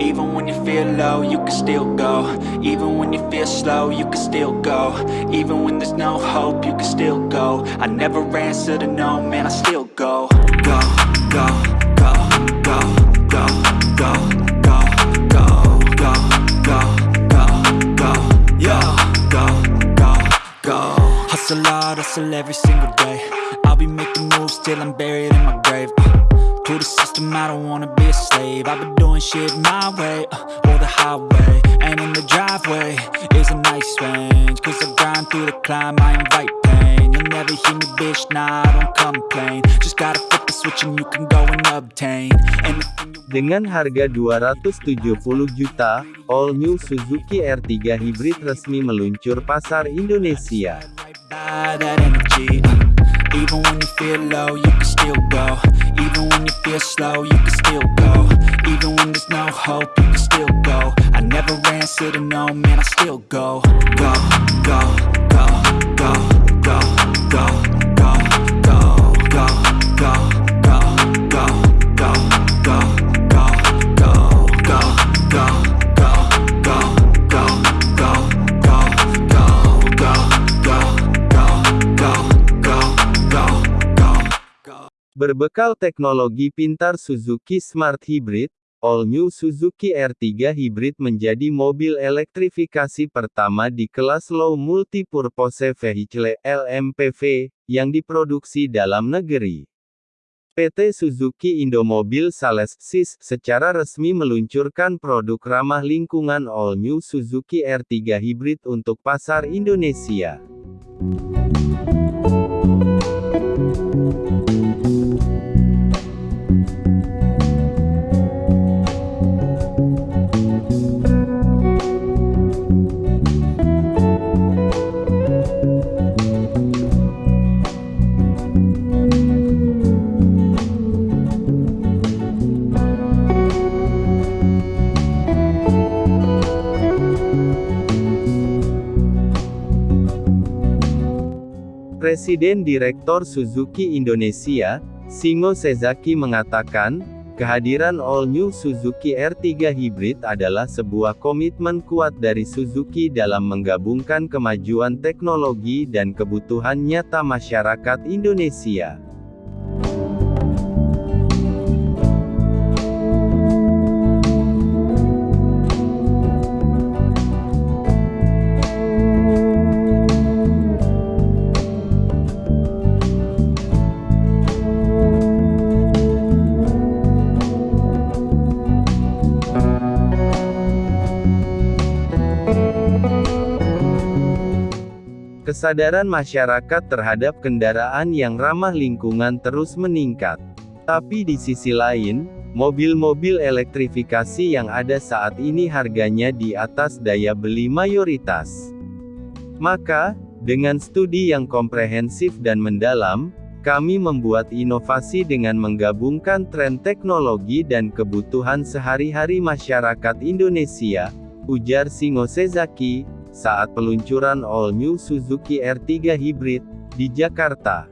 Even when you feel low, you can still go Even when you feel slow, you can still go Even when there's no hope, you can still go I never answer to no, man, I still go Go, go, go, go, go, go, go, go, go, go, go, go, go, go, go Hustle hard, hustle every single day I'll be making moves till I'm buried in my grave uh, To the system, I don't wanna be a slave. I've been doing shit my way, uh, or the highway And in the driveway is a nice range. Cause I grind through the climb, I invite pain never hear me, bitch, nah, I don't complain. Just gotta flip the switch and you can go and obtain. Anything you Dengan harga 270 juta, all new Suzuki R3 Hybrid resmi meluncur pasar Indonesia. right by that energy uh, Berbekal teknologi pintar Suzuki Smart Hybrid, all new Suzuki R3 Hybrid menjadi mobil elektrifikasi pertama di kelas Low Multipurpose Vehicle (LMPV) yang diproduksi dalam negeri. PT Suzuki Indomobil Sales SIS secara resmi meluncurkan produk ramah lingkungan all new Suzuki R3 Hybrid untuk pasar Indonesia. Presiden Direktur Suzuki Indonesia, Singo Sezaki mengatakan, kehadiran all new Suzuki R3 Hybrid adalah sebuah komitmen kuat dari Suzuki dalam menggabungkan kemajuan teknologi dan kebutuhan nyata masyarakat Indonesia. Kesadaran masyarakat terhadap kendaraan yang ramah lingkungan terus meningkat. Tapi di sisi lain, mobil-mobil elektrifikasi yang ada saat ini harganya di atas daya beli mayoritas. Maka, dengan studi yang komprehensif dan mendalam, kami membuat inovasi dengan menggabungkan tren teknologi dan kebutuhan sehari-hari masyarakat Indonesia, ujar Singo Sezaki, saat peluncuran all new Suzuki R3 Hybrid di Jakarta.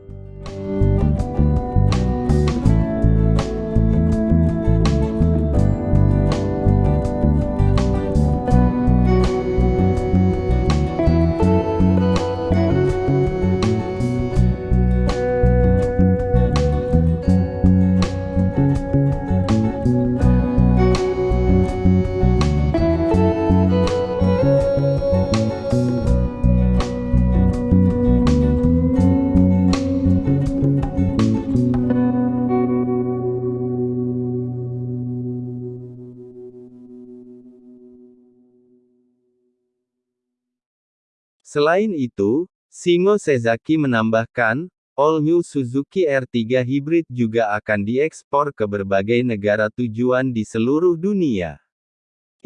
Selain itu, Singo Sezaki menambahkan, all new Suzuki R3 Hybrid juga akan diekspor ke berbagai negara tujuan di seluruh dunia.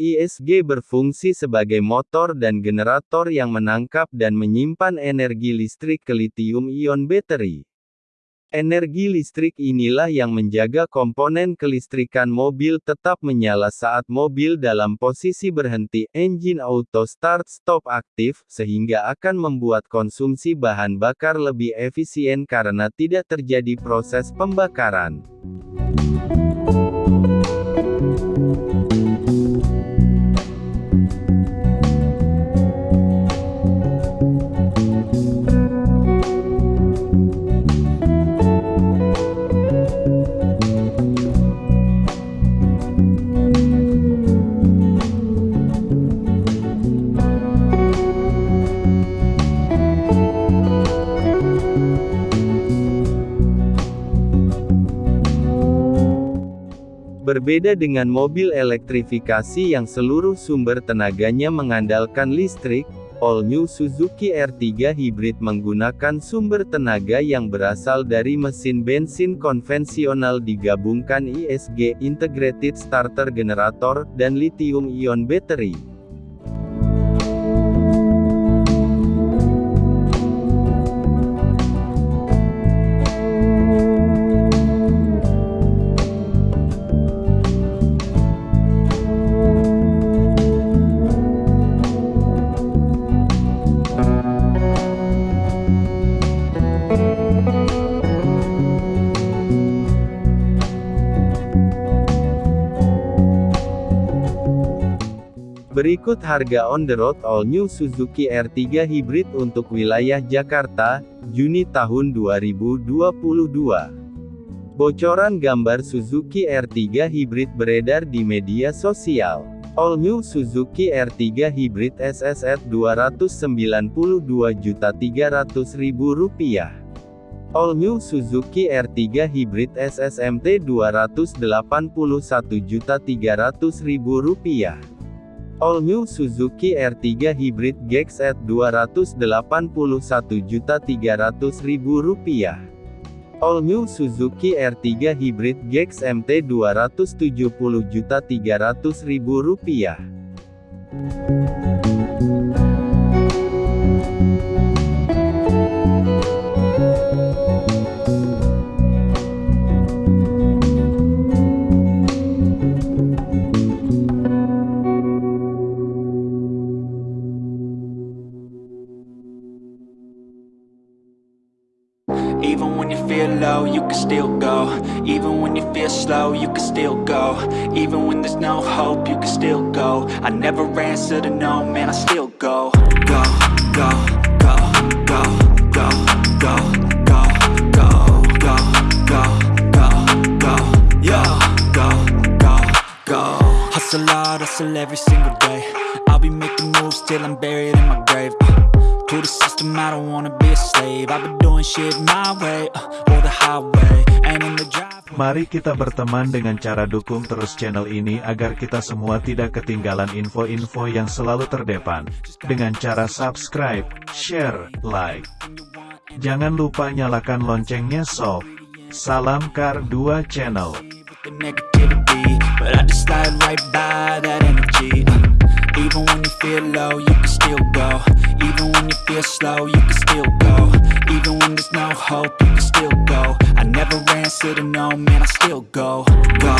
ISG berfungsi sebagai motor dan generator yang menangkap dan menyimpan energi listrik ke lithium-ion battery. Energi listrik inilah yang menjaga komponen kelistrikan mobil tetap menyala saat mobil dalam posisi berhenti, engine auto start stop aktif, sehingga akan membuat konsumsi bahan bakar lebih efisien karena tidak terjadi proses pembakaran. Berbeda dengan mobil elektrifikasi yang seluruh sumber tenaganya mengandalkan listrik, All New Suzuki R3 Hybrid menggunakan sumber tenaga yang berasal dari mesin bensin konvensional digabungkan ISG Integrated Starter Generator dan lithium-ion battery. Berikut harga on the road all new Suzuki R3 Hybrid untuk wilayah Jakarta, Juni tahun 2022. Bocoran gambar Suzuki R3 Hybrid beredar di media sosial. All new Suzuki R3 Hybrid SSR Rp292.300.000. All new Suzuki R3 Hybrid SSMT Rp281.300.000. All New Suzuki R3 Hybrid Gex at Rp281.300.000. All New Suzuki R3 Hybrid Gex MT Rp270.300.000. Even when you feel low, you can still go Even when you feel slow, you can still go Even when there's no hope, you can still go I never answer to no, man, I still go Go, go, go, go, go, go, go, go, go, go, go, go, go, go, go Hustle hard, hustle every single day I'll be making moves till I'm buried in my grave To the system, I don't wanna be a slave I've been doing shit my way, uh, or the highway And in the drive Mari kita berteman dengan cara dukung terus channel ini agar kita semua tidak ketinggalan info-info yang selalu terdepan. Dengan cara subscribe, share, like. Jangan lupa nyalakan loncengnya sob. Salam Kar 2 Channel. Even when you feel low, you can still go. Even when you feel slow, you can still go. Even when there's no hope, you can still go. I never ran, said no, man, I still go, go.